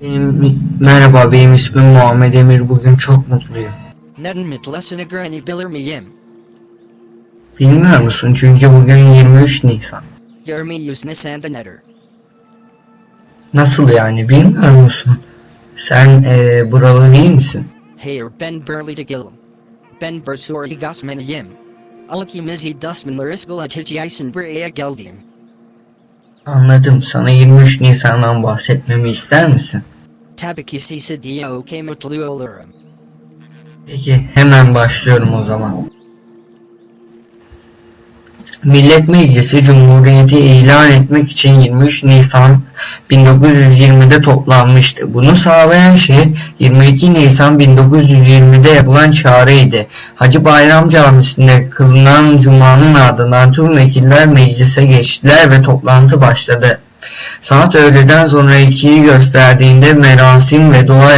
Benim, merhaba benim ismim Muhammed Emir bugün çok mutluyum. Neden mitlasını granny bilir miyim? Bilmiyor musun çünkü bugün 23 Nisan. Yermi yüzne sanda nedir? Nasıl yani bilmiyor musun? Sen eee buralı değil misin? Hayır ben Burley de Gillum. Ben Bursuri Gosmaniyim. Alakimizi Dustmanlar iskula Tichiaisen Buraya geldim. Anladım sana 23 Nisan'dan bahsetmemi ister misin? Tabii ki size diye okey mutlu olurum. Peki hemen başlıyorum o zaman. Millet Meclisi Cumhuriyeti ilan etmek için 23 Nisan 1920'de toplanmıştı. Bunu sağlayan şey 22 Nisan 1920'de yapılan çağrıydı. Hacı Bayram Camisi'nde kılınan Cuma'nın ardından tüm vekiller meclise geçtiler ve toplantı başladı. Saat öğleden sonra ikiyi gösterdiğinde merasim ve dua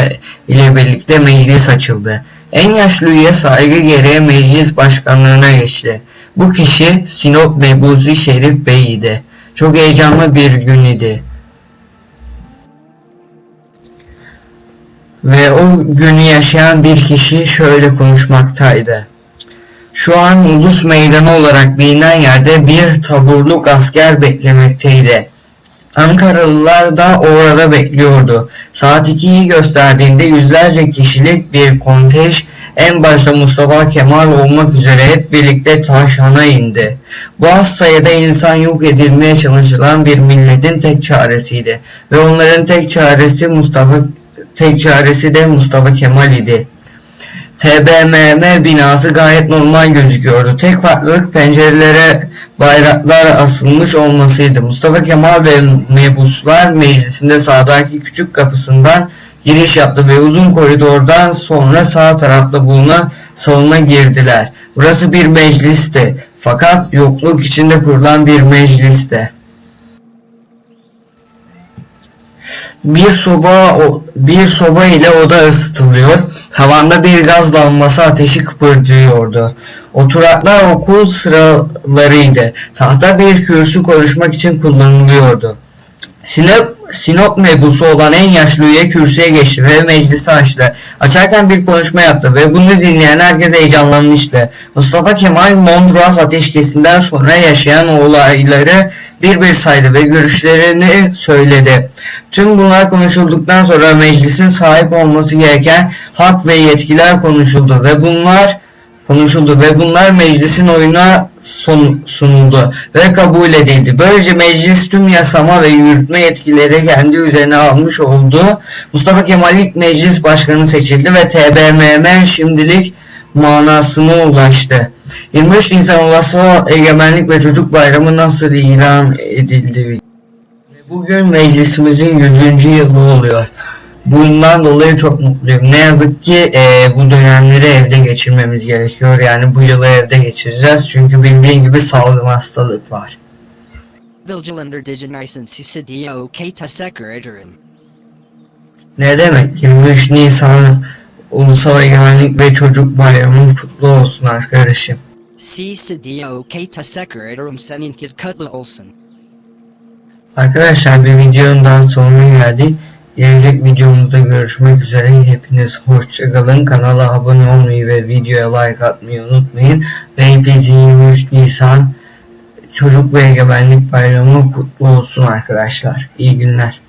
ile birlikte meclis açıldı. En yaşlı üye saygı gereği meclis başkanlığına geçti. Bu kişi Sinop Mebuzi Şerif Bey idi. Çok heyecanlı bir gün idi. Ve o günü yaşayan bir kişi şöyle konuşmaktaydı. Şu an Ulus Meydanı olarak bilinen yerde bir taburluk asker beklemekteydi. Ankaralılar da orada bekliyordu. Saat 2'yi gösterdiğinde yüzlerce kişilik bir kontej en başta Mustafa Kemal olmak üzere hep birlikte Taşhan'a indi. Bu az sayıda insan yok edilmeye çalışılan bir milletin tek çaresiydi ve onların tek çaresi Mustafa tek çaresi de Mustafa Kemal idi. TBMM binası gayet normal gözüküyordu. Tek farklılık pencerelere bayraklar asılmış olmasıydı. Mustafa Kemal ve mebuslar meclisinde sağdaki küçük kapısından giriş yaptı ve uzun koridordan sonra sağ tarafta bulunan salona girdiler. Burası bir meclisti. Fakat yokluk içinde kurulan bir mecliste. Bir soba bir soba ile oda ısıtılıyor. Havanda bir gaz lambası ateşi kıpırdıyordu. Oturaklar okul sıralarıydı. Tahta bir kürsü konuşmak için kullanılıyordu. Sinop, Sinop mebusu olan en yaşlı üye kürsüye geçti ve meclisi açtı. Açarken bir konuşma yaptı ve bunu dinleyen herkes heyecanlanmıştı. Mustafa Kemal Mondros ateşkesinden sonra yaşayan olayları bir bir saydı ve görüşlerini söyledi. Tüm bunlar konuşulduktan sonra meclisin sahip olması gereken hak ve yetkiler konuşuldu ve bunlar konuşuldu ve bunlar meclisin oyuna sunuldu ve kabul edildi. Böylece meclis tüm yasama ve yürütme yetkileri kendi üzerine almış oldu. Mustafa Kemal ilk meclis başkanı seçildi ve TBMM şimdilik manasına ulaştı. 23 Nisan Ulusal Egemenlik ve Çocuk Bayramı nasıl ilan edildi? Bugün meclisimizin 100. yılı oluyor. Bundan dolayı çok mutluyum. Ne yazık ki e, bu dönemleri evde geçirmemiz gerekiyor. Yani bu yılı evde geçireceğiz. Çünkü bildiğin gibi salgın hastalık var. Vigilander diye okey teşekkür ederim. Ne demek? 23 Nisan Ulusal Egemenlik ve Çocuk Bayramı kutlu olsun arkadaşım. Okey teşekkür ederim senin kutlu olsun. Arkadaşlar bir videonun daha sonuna geldik. Gelecek videomuzda görüşmek üzere. Hepiniz hoşçakalın. Kanala abone olmayı ve videoya like atmayı unutmayın. Ve hepinizin 23 Nisan Çocuk ve Egemenlik Bayramı kutlu olsun arkadaşlar. İyi günler.